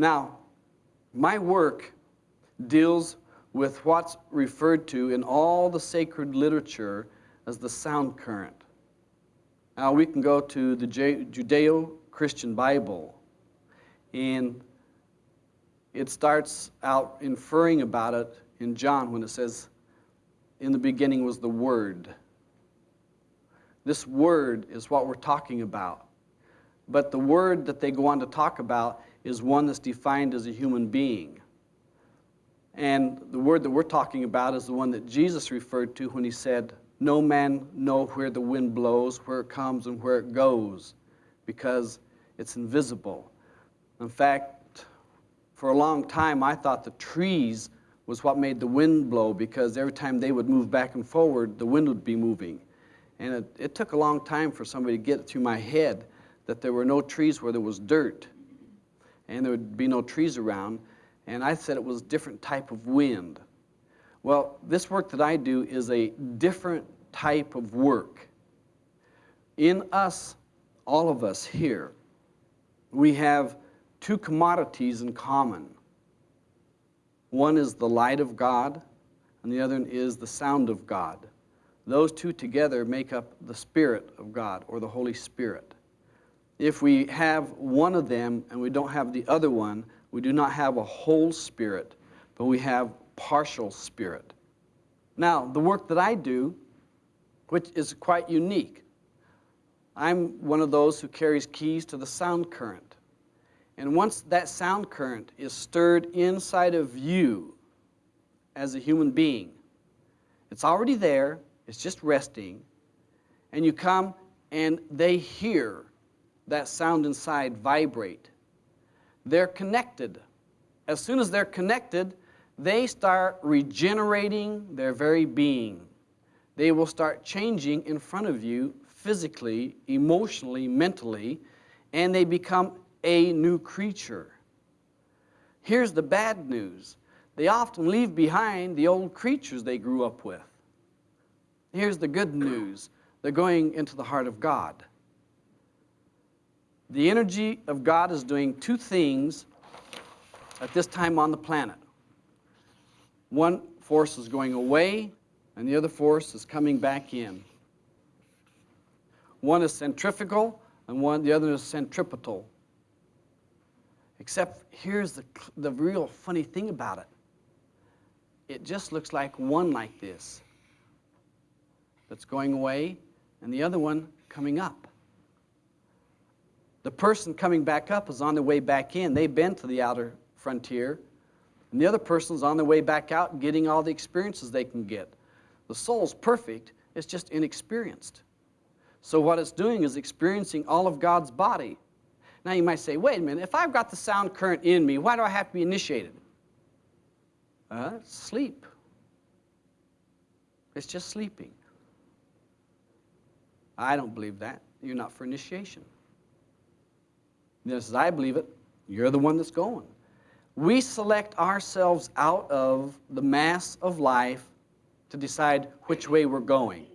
Now, my work deals with what's referred to in all the sacred literature as the sound current. Now, we can go to the Judeo Christian Bible, and it starts out inferring about it in John when it says, In the beginning was the Word. This Word is what we're talking about. But the Word that they go on to talk about is one that's defined as a human being. And the word that we're talking about is the one that Jesus referred to when he said, No man know where the wind blows, where it comes, and where it goes, because it's invisible. In fact, for a long time, I thought the trees was what made the wind blow because every time they would move back and forward, the wind would be moving. And it, it took a long time for somebody to get through my head that there were no trees where there was dirt and there would be no trees around and I said it was a different type of wind. Well, this work that I do is a different type of work. In us, all of us here, we have two commodities in common. One is the light of God, and the other is the sound of God. Those two together make up the Spirit of God, or the Holy Spirit. If we have one of them and we don't have the other one, we do not have a whole spirit, but we have partial spirit. Now, the work that I do, which is quite unique, I'm one of those who carries keys to the sound current. And once that sound current is stirred inside of you as a human being, it's already there, it's just resting, and you come and they hear that sound inside vibrate they're connected. As soon as they're connected, they start regenerating their very being. They will start changing in front of you physically, emotionally, mentally, and they become a new creature. Here's the bad news. They often leave behind the old creatures they grew up with. Here's the good news. They're going into the heart of God. The energy of God is doing two things at this time on the planet. One force is going away, and the other force is coming back in. One is centrifugal, and one the other is centripetal. Except here's the, the real funny thing about it. It just looks like one like this that's going away, and the other one coming up. The person coming back up is on their way back in. They've been to the outer frontier. And the other person's on their way back out getting all the experiences they can get. The soul's perfect, it's just inexperienced. So what it's doing is experiencing all of God's body. Now you might say, wait a minute, if I've got the sound current in me, why do I have to be initiated? Uh, sleep. It's just sleeping. I don't believe that. You're not for initiation. Just as I believe it, you're the one that's going. We select ourselves out of the mass of life to decide which way we're going.